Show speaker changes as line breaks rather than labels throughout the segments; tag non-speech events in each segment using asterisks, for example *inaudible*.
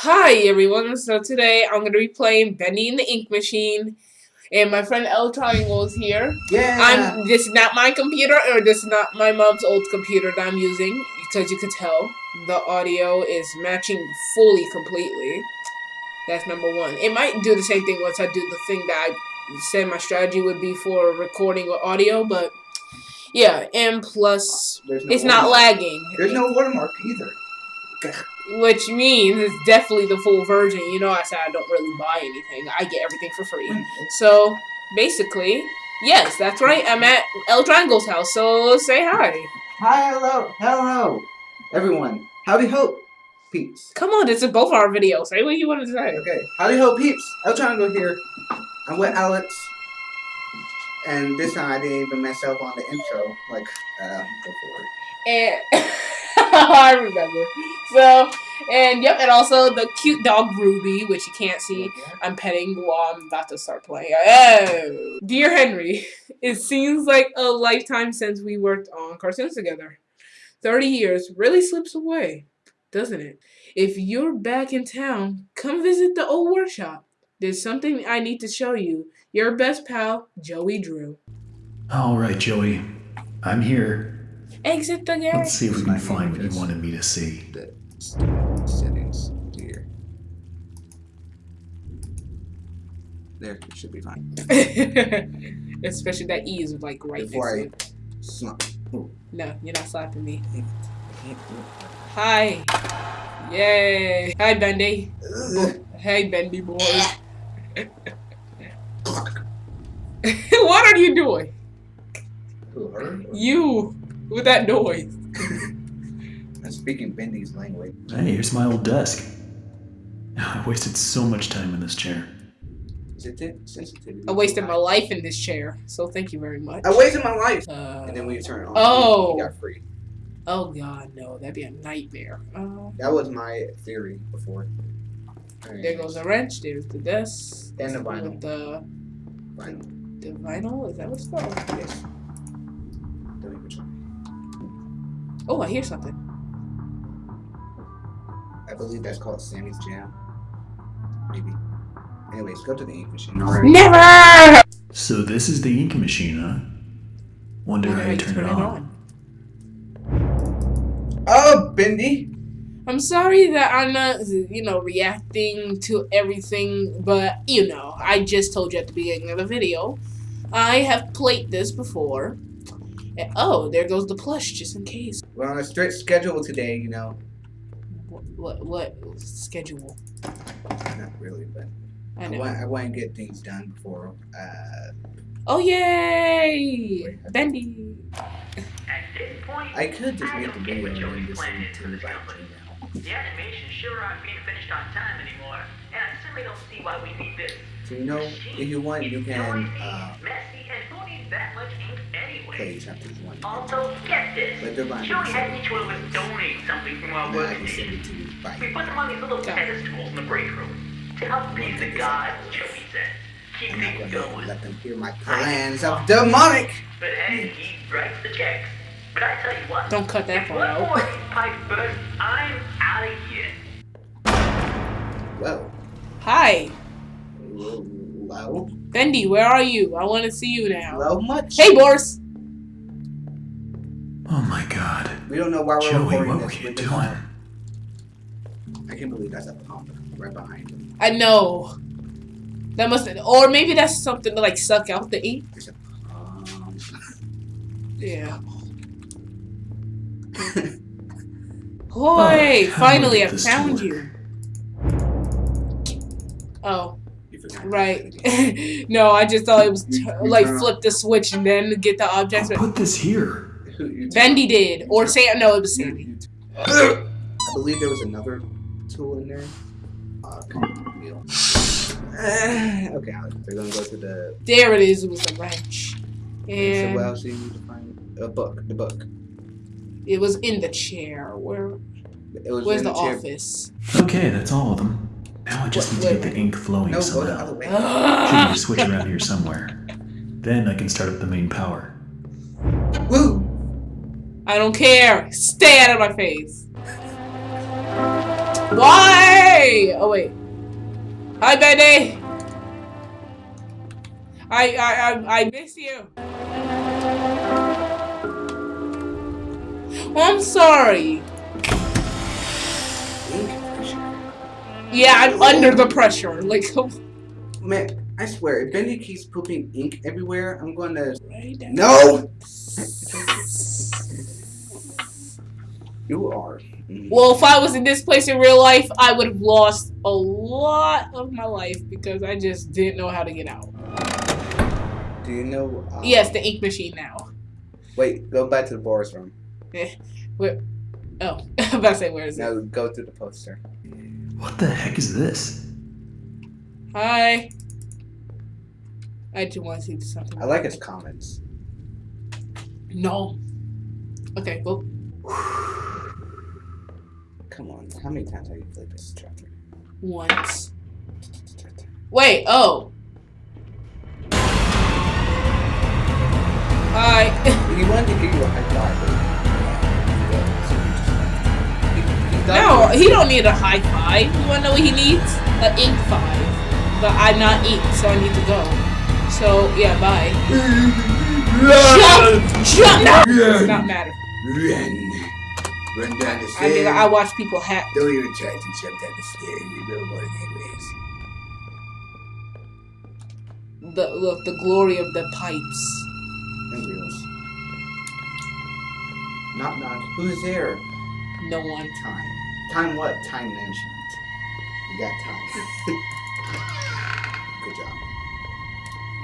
Hi everyone, so today I'm going to be playing Bendy and the Ink Machine, and my friend L Triangle is here.
Yeah.
I'm. This is not my computer, or this is not my mom's old computer that I'm using, because you could tell the audio is matching fully, completely. That's number one. It might do the same thing once I do the thing that I said my strategy would be for recording or audio, but yeah, and plus,
no
it's not lagging.
There's no watermark either.
Which means it's definitely the full version. You know, I said I don't really buy anything. I get everything for free. So, basically, yes, that's right. I'm at El Triangle's house, so say hi.
Hi, hello, hello, everyone. Howdy ho, peeps.
Come on, this is both our videos. Say what you want to say.
Okay, howdy ho, peeps. El Triangle here. I'm with Alex. And this time I didn't even mess up on the intro like uh, before.
And *laughs* I remember. So, and yep, and also the cute dog Ruby, which you can't see. I'm petting while I'm about to start playing. Oh. Dear Henry, *laughs* it seems like a lifetime since we worked on cartoons together. 30 years really slips away, doesn't it? If you're back in town, come visit the old workshop. There's something I need to show you. Your best pal, Joey Drew.
All right, Joey. I'm here.
Exit the game.
Let's see if we
My
can find what you wanted me to see.
The settings here. There, it should be fine. *laughs*
Especially that E is like right
Before
next to it.
slump.
No, you're not slapping me. Hi. Yay. Hi, Bendy. Hey, Bendy boy. *laughs* what are you doing?
Who, her?
You with that noise.
I'm speaking Bendy's language.
Hey, here's my old desk. *sighs* I wasted so much time in this chair.
Sensitivity. sensitivity.
I wasted my life in this chair, so thank you very much.
I wasted my life.
Uh,
And then when you turn it on,
Oh.
you got free.
oh god, no, that'd be a nightmare. Uh,
That was my theory before.
there goes the wrench. There's the desk.
And the vinyl.
The
Vinyl.
the vinyl is that what it's called? Yes.
Don't even try.
Oh, I hear something.
I believe that's called Sammy's Jam. Maybe. Anyways, go to the ink machine. Alright.
Never.
So this is the ink machine, huh? Wonder how you turn it on.
Oh, Bendy!
I'm sorry that I'm not, you know, reacting to everything, but you know, I just told you at the beginning of the video, I have played this before. And, oh, there goes the plush, just in case.
We're on a strict schedule today, you know.
What, what, what schedule?
Not really, but
I
I,
know.
want, I want to get things done before. Uh,
Oh yay! Bendy.
At this point,
I could just
I
make the
don't get
video and just
plan
send it
for
to
this
by
company.
Gmail.
The animations sure aren't being finished on time anymore, and I certainly don't see why we need this.
So you know, if you want, you can uh,
messy, and who needs that much ink anyway?
play chapters one.
Also, get this.
But they're buying
Joey had
it.
each one of us donate something from our
Now I can send
workstation.
it to you by
We put them on these little pedestals in the break room to help
One
please the
thing is
gods,
that-
Joey said. Keep
I'm not
things
gonna
going.
let them hear my plans of demonic.
But hey, he writes the checks. But I tell you what.
Don't cut that
If
part
one
out.
more pipe bursts, I'm out of here.
Well,
Hi,
low,
Bendy. Where are you? I want to see you now.
low much.
Hey, Boris.
Oh my god.
We don't know why we're
Joey,
recording
what were
this
you
with the
doing?
car. I can't believe that's a pump right behind him.
I know. That must, or maybe that's something to like suck out the ink.
There's a pump.
Yeah. Boy,
how
finally I
this
found you. Oh,
You
right. *laughs* no, I just thought it was t- like flip the switch and then get the objects.
I'll put this here.
Who-
Bendy did, or Sam. No, it was
you-
Sammy.
you- I believe there was another tool in there. Uh, wheel. *sighs* Okay, Alex, they're gonna go to the.
There it is. It was a wrench,
so what
and
else do you need to find? A book. The book.
It was in the chair. Where?
It was
Where's
in
the office?
Okay, that's all of them. Now I just
Wait,
need to
wait,
get the ink flowing
No, go the other
somehow.
way. *gasps*
Should be a switch around here somewhere. Then I can start up the main power.
Woo!
I don't care. Stay out of my face. Why? Oh wait. Hi, Benny. I I I, I miss you. I'm sorry.
Ink pressure.
Yeah, I'm under the pressure. Like, *laughs*
Man, I swear, if Bendy keeps pooping ink everywhere, I'm going to.
right.
No! You are.
Well, if I was in this place in real life, I would have lost a lot of my life because I just didn't know how to get out.
Do you know? Um,
Yes, the ink machine now.
Wait, go back to the Boris room. *laughs*
Where? Oh, *laughs* I'm about to say where is it?
Now go through the poster.
What the heck is this?
Hi. I do want to see something.
I like his comments.
No. Okay, well, *sighs*
Come on, how many times have you played this chapter?
once. Wait, oh. Hi. *laughs*
He wanted to give you a high five.
He don't need a high five. You wanna know what he needs? An ink five. But I'm not ink, so I need to go. So, yeah, bye. Jump! Jump! No! Does not matter.
Run. Run down the
I
stairs.
mean, I watch people hack.
Don't even try to jump down the stairs. You know what it is.
The look, the glory of the pipes.
And wheels. Knock knock. Who's there?
No one.
Time. Time what? Time management. You got time. *laughs* Good job.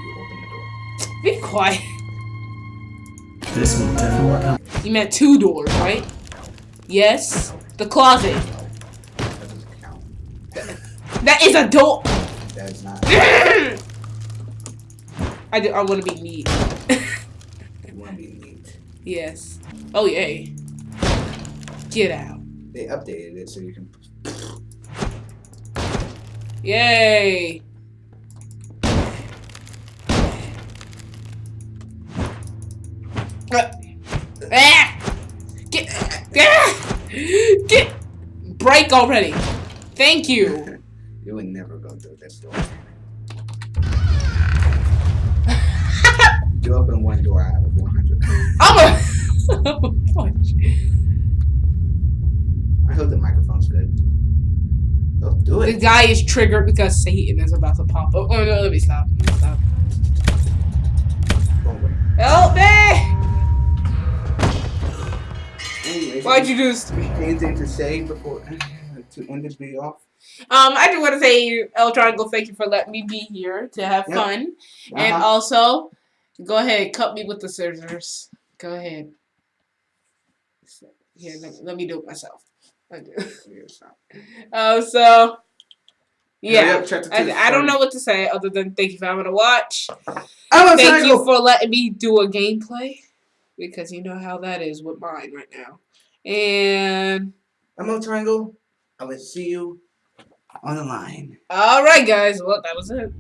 You open the door.
Be quiet.
This will definitely help.
You meant two doors, right? Yes. The closet.
That doesn't count. *laughs*
That is a door.
That is not. *laughs*
I do. I want to be neat.
You want to be neat.
yes. Oh yay. Get out.
They updated it so you can.
Yay. Ah! Get, ah! get, break already. Thank you. *laughs*
You would never go through this door. *laughs* You open one door out of 100.
I'm a *laughs* punch.
I hope the microphone's good. Don't do
The guy is triggered because Satan is about to pop up. Oh no, let me stop. Let me stop. Help me!
Anyways,
Why'd you do this to me?
anything to say before to end this video off?
Um, I just want to say, El Triangle, thank you for letting me be here to have
Yep.
fun. And
Uh-huh.
also, go ahead, cut me with the scissors. Go ahead. Here, let, let me do it myself. I do. Oh, um, so yeah,
up,
I, I, don't know what to say other than thank you for having to watch.
I'm
Thank you for letting me do a gameplay because you know how that is with mine right now. And
I'm a triangle. I will see you on the line.
all right, guys. Well, that was it.